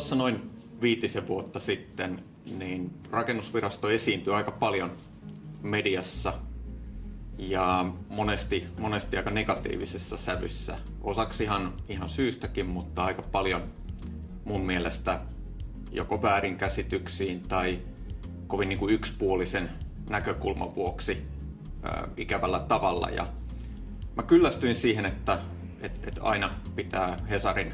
tuossa noin viitisen vuotta sitten niin rakennusvirasto esiintyi aika paljon mediassa ja monesti, monesti aika negatiivisessa sävyssä. Osaksi ihan, ihan syystäkin, mutta aika paljon mun mielestä joko väärinkäsityksiin tai kovin niin kuin yksipuolisen näkökulman vuoksi ää, ikävällä tavalla. Ja mä kyllästyin siihen, että et, et aina pitää Hesarin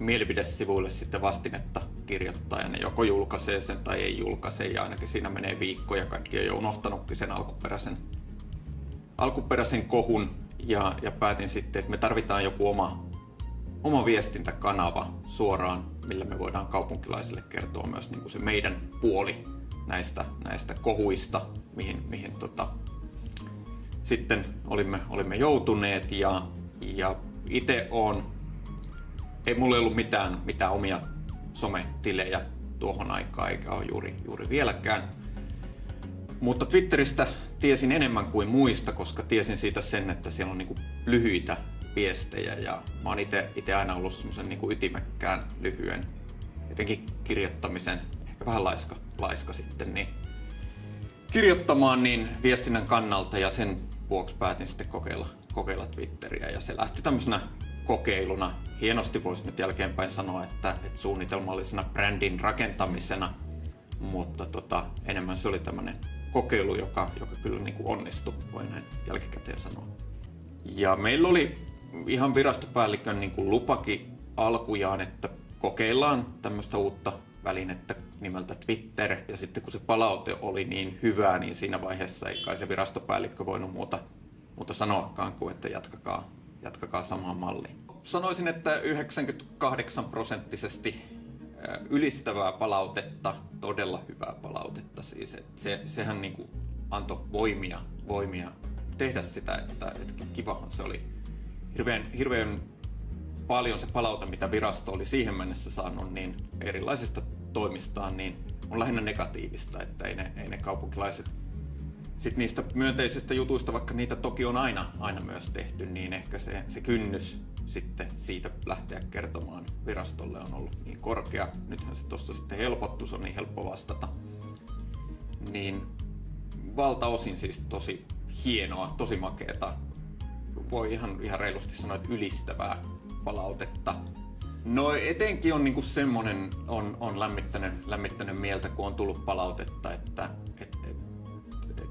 mielipidesivuille sitten vastinetta kirjoittaa ja ne joko julkaisee sen tai ei julkaise ja ainakin siinä menee viikkoja. Kaikki on jo unohtanutkin sen alkuperäisen, alkuperäisen kohun ja, ja päätin sitten, että me tarvitaan joku oma, oma viestintäkanava suoraan, millä me voidaan kaupunkilaisille kertoa myös niin kuin se meidän puoli näistä, näistä kohuista, mihin, mihin tota, sitten olimme, olimme joutuneet ja, ja itse on, ei mulla ollut mitään, mitään omia sometilejä tuohon aikaan eikä ole juuri, juuri vieläkään. Mutta Twitteristä tiesin enemmän kuin muista, koska tiesin siitä sen, että siellä on niinku lyhyitä viestejä ja mä oon itse aina ollut semmoisen niinku ytimekkään lyhyen, jotenkin kirjoittamisen, ehkä vähän laiska, laiska sitten, niin kirjoittamaan niin viestinnän kannalta ja sen vuoksi päätin sitten kokeilla, kokeilla Twitteriä ja se lähti tämmöisenä kokeiluna. Hienosti voisi nyt jälkeenpäin sanoa, että, että suunnitelmallisena brändin rakentamisena, mutta tota, enemmän se oli tämmöinen kokeilu, joka, joka kyllä niin kuin onnistui, voi näin jälkikäteen sanoa. Ja meillä oli ihan virastopäällikön niin kuin lupakin alkujaan, että kokeillaan tämmöistä uutta välinettä nimeltä Twitter. Ja sitten kun se palaute oli niin hyvää, niin siinä vaiheessa ei kai se virastopäällikkö voinut muuta, muuta sanoakaan kuin, että jatkakaa, jatkakaa samaan malliin. Sanoisin, että 98 prosenttisesti ylistävää palautetta, todella hyvää palautetta siis. että se, sehän niin kuin antoi voimia, voimia tehdä sitä, että, että kivahan se oli. Hirveän, hirveän paljon se palaute, mitä virasto oli siihen mennessä saanut, niin erilaisista toimistaan, niin on lähinnä negatiivista, että ei ne, ei ne kaupunkilaiset sitten niistä myönteisistä jutuista, vaikka niitä toki on aina, aina myös tehty, niin ehkä se, se kynnys sitten siitä lähteä kertomaan virastolle on ollut niin korkea. Nythän se tuossa sitten helpottu, se on niin helppo vastata. Niin valtaosin siis tosi hienoa, tosi makeeta. Voi ihan, ihan reilusti sanoa, että ylistävää palautetta. No etenkin on niinku semmonen, on, on lämmittänyt, lämmittänyt mieltä, kun on tullut palautetta, että et, et, et,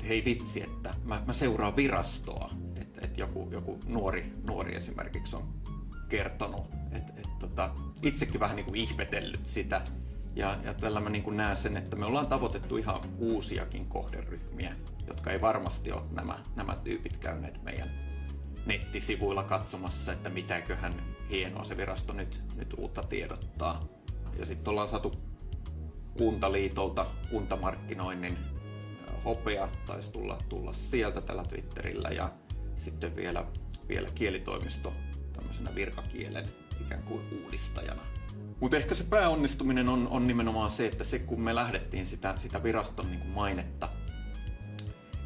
hei vitsi, että mä, mä seuraan virastoa. Että et joku, joku nuori, nuori esimerkiksi on kertonut, että et, tota, itsekin vähän niinku ihmetellyt sitä. Ja, ja tällä mä niinku näen sen, että me ollaan tavoitettu ihan uusiakin kohderyhmiä, jotka ei varmasti ole nämä, nämä tyypit käyneet meidän nettisivuilla katsomassa, että mitäköhän hienoa se virasto nyt, nyt uutta tiedottaa. Ja sitten ollaan saatu Kuntaliitolta kuntamarkkinoinnin hopea, taisi tulla, tulla sieltä tällä Twitterillä ja sitten vielä, vielä kielitoimisto tämmöisenä virkakielen ikään kuin uudistajana. Mutta ehkä se pääonnistuminen on, on nimenomaan se, että se kun me lähdettiin sitä, sitä viraston niin kuin mainetta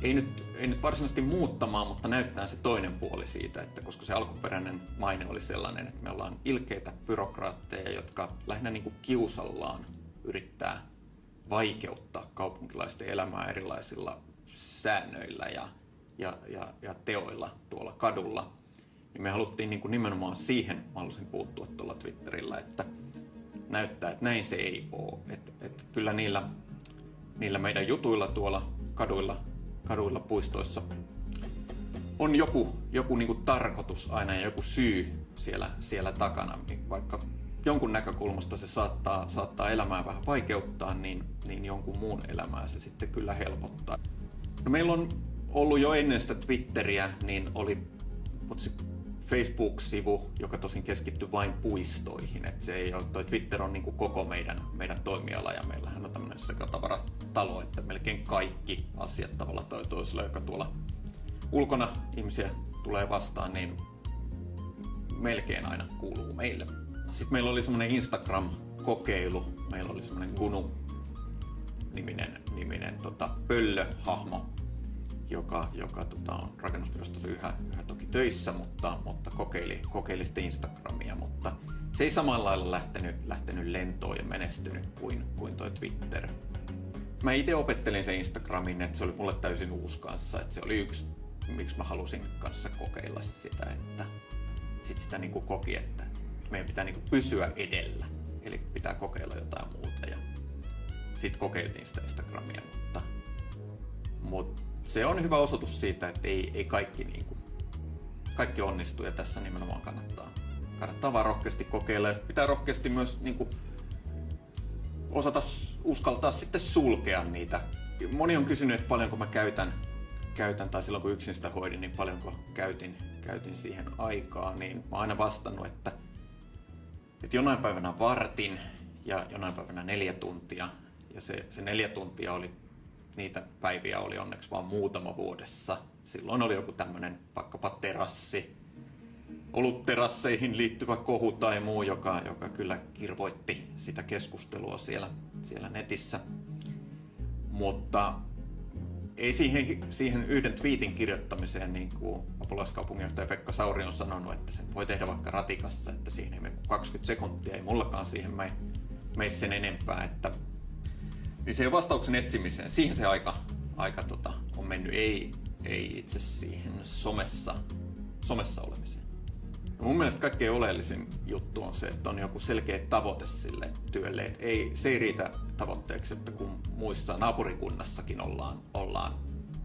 ei nyt, ei nyt varsinaisesti muuttamaan, mutta näyttää se toinen puoli siitä, että koska se alkuperäinen maine oli sellainen, että me ollaan ilkeitä byrokraatteja, jotka lähinnä niin kuin kiusallaan yrittää vaikeuttaa kaupunkilaisten elämää erilaisilla säännöillä ja, ja, ja, ja teoilla tuolla kadulla, niin me haluttiin niin kuin nimenomaan siihen, mä halusin puuttua tuolla Twitterillä, että näyttää, että näin se ei ole. Että, että kyllä niillä, niillä meidän jutuilla tuolla kaduilla kaduilla, puistoissa on joku, joku niin kuin tarkoitus aina ja joku syy siellä, siellä takana. Vaikka jonkun näkökulmasta se saattaa, saattaa elämää vähän vaikeuttaa, niin, niin jonkun muun elämää se sitten kyllä helpottaa. No meillä on ollut jo ennen sitä Twitteriä, niin oli Facebook-sivu, joka tosin keskittyy vain puistoihin. Et se ei ole, toi Twitter on niin kuin koko meidän, meidän toimiala ja meillähän on tämmöinen sekatavaratalo, että melkein kaikki asiat tavalla toi toisella, joka tuolla ulkona ihmisiä tulee vastaan, niin melkein aina kuuluu meille. Sitten meillä oli semmoinen Instagram-kokeilu. Meillä oli semmoinen Gunu niminen, niminen tota, pöllöhahmo, joka, joka tota, on rakennusvirastossa yhä, yhä toki töissä, mutta, mutta kokeili, kokeili sitten Instagramia, mutta se ei samalla lailla lähtenyt, lähtenyt lentoon ja menestynyt kuin, kuin toi Twitter. Mä itse opettelin sen Instagramin, että se oli mulle täysin uusi kanssa, että se oli yksi, miksi mä halusin kanssa kokeilla sitä, että sit sitä niin kuin koki, että meidän pitää niin pysyä edellä, eli pitää kokeilla jotain muuta. Ja sitten kokeiltiin sitä Instagramia, mutta, mutta se on hyvä osoitus siitä, että ei, ei kaikki, niin kuin, kaikki onnistu ja tässä nimenomaan kannattaa, kannattaa vaan rohkeasti kokeilla. Ja pitää rohkeasti myös niin kuin, osata uskaltaa sitten sulkea niitä. Moni on kysynyt, että paljonko mä käytän, käytän tai silloin kun yksin sitä hoidin, niin paljonko käytin, käytin siihen aikaa, niin mä oon aina vastannut, että, että jonain päivänä vartin ja jonain päivänä neljä tuntia. Ja se, se neljä tuntia oli, niitä päiviä oli onneksi vain muutama vuodessa. Silloin oli joku tämmöinen vaikkapa terassi, olutterasseihin liittyvä kohu tai muu, joka, joka kyllä kirvoitti sitä keskustelua siellä, siellä netissä. Mutta ei siihen, siihen yhden twiitin kirjoittamiseen, niin kuin apulaiskaupunginjohtaja Pekka Sauri on sanonut, että sen voi tehdä vaikka ratikassa, että siihen ei mene 20 sekuntia, ei mullakaan siihen mene, mene sen enempää. Että, niin se vastauksen etsimiseen, siihen se aika, aika tota, on mennyt, ei, ei itse siihen somessa, somessa olemiseen. Mun mielestä kaikkein oleellisin juttu on se, että on joku selkeä tavoite sille työlle. Et ei, se ei riitä tavoitteeksi, että kun muissa naapurikunnassakin ollaan, ollaan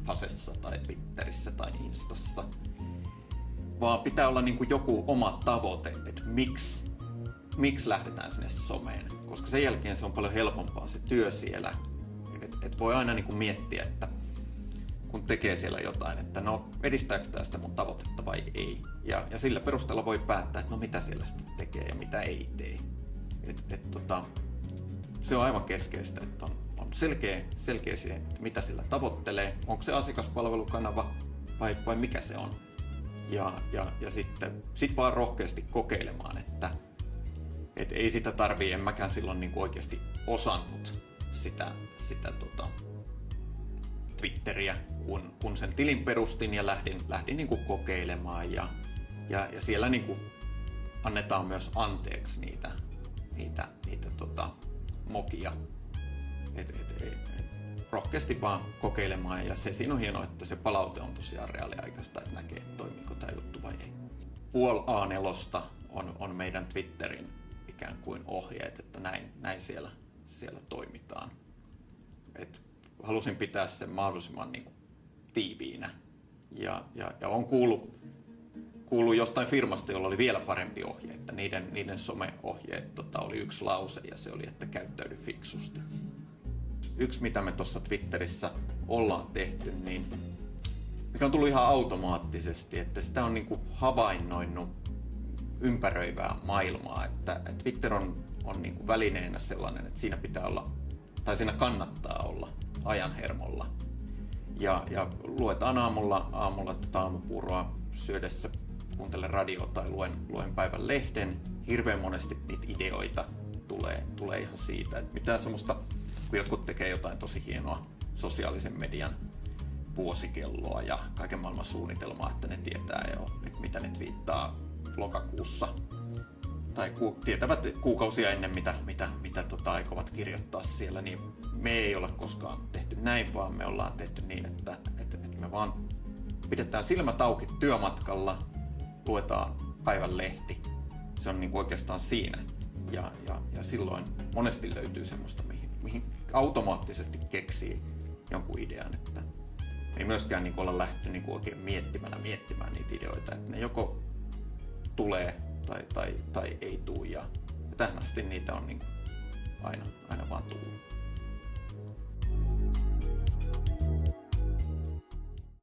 Fasessa tai Twitterissä tai Instassa, vaan pitää olla niin kuin joku oma tavoite, että miksi, miksi lähdetään sinne someen. Koska sen jälkeen se on paljon helpompaa se työ siellä. Et, et voi aina niin kuin miettiä, että kun tekee siellä jotain, että no edistääkö tämä sitä mun tavoitetta vai ei. Ja, ja sillä perusteella voi päättää, että no mitä siellä sitten tekee ja mitä ei tee. Et, et, tota, se on aivan keskeistä, että on, on selkeä, selkeä siihen, että mitä sillä tavoittelee, onko se asiakaspalvelukanava vai, vai mikä se on. Ja, ja, ja sitten sit vaan rohkeasti kokeilemaan, että et ei sitä tarvii, en mäkään silloin niin oikeasti osannut sitä, sitä tota, Twitteriä, kun, kun sen tilin perustin ja lähdin, lähdin niin kuin kokeilemaan ja, ja, ja siellä niin kuin annetaan myös anteeksi niitä, niitä, niitä tota, mokia. Et, et, et, et, rohkeasti vaan kokeilemaan ja se siinä on hienoa, että se palaute on tosiaan reaaliaikaista, että näkee, että toimiiko tämä juttu vai ei. Puol A4 on, on meidän Twitterin ikään kuin ohjeet, että näin, näin siellä, siellä toimitaan. Halusin pitää sen mahdollisimman niin kuin, tiiviinä. Ja, ja, ja on kuullut, kuullut jostain firmasta, jolla oli vielä parempi ohje, että niiden, niiden someohjeet tota, oli yksi lause ja se oli, että käyttäydy fiksusti. Yksi, mitä me tuossa Twitterissä ollaan tehty, niin mikä on tullut ihan automaattisesti, että sitä on niin kuin havainnoinut ympäröivää maailmaa, että, että Twitter on, on niin kuin välineenä sellainen, että siinä pitää olla, tai siinä kannattaa olla ajan hermolla. Ja, ja luetaan aamulla, aamulla tätä aamupuuroa syödessä, kuuntelen radio tai luen, luen päivän lehden. Hirveän monesti niitä ideoita tulee, tulee ihan siitä, että mitään semmoista, kun jotkut tekee jotain tosi hienoa sosiaalisen median vuosikelloa ja kaiken maailman suunnitelmaa, että ne tietää jo, että mitä ne viittaa lokakuussa tai ku, tietävät kuukausia ennen mitä, mitä, mitä tota, aikovat kirjoittaa siellä, niin me ei ole koskaan tehty näin, vaan me ollaan tehty niin, että, että, että me vaan pidetään silmät auki työmatkalla, luetaan päivän lehti. Se on niin kuin oikeastaan siinä. Ja, ja, ja silloin monesti löytyy semmoista, mihin, mihin automaattisesti keksii jonkun idean, että ei myöskään niin olla lähty niin oikein miettimällä miettimään niitä ideoita, että ne joko tulee tai, tai, tai ei tule ja, tähän asti niitä on niin aina, aina vaan tullut.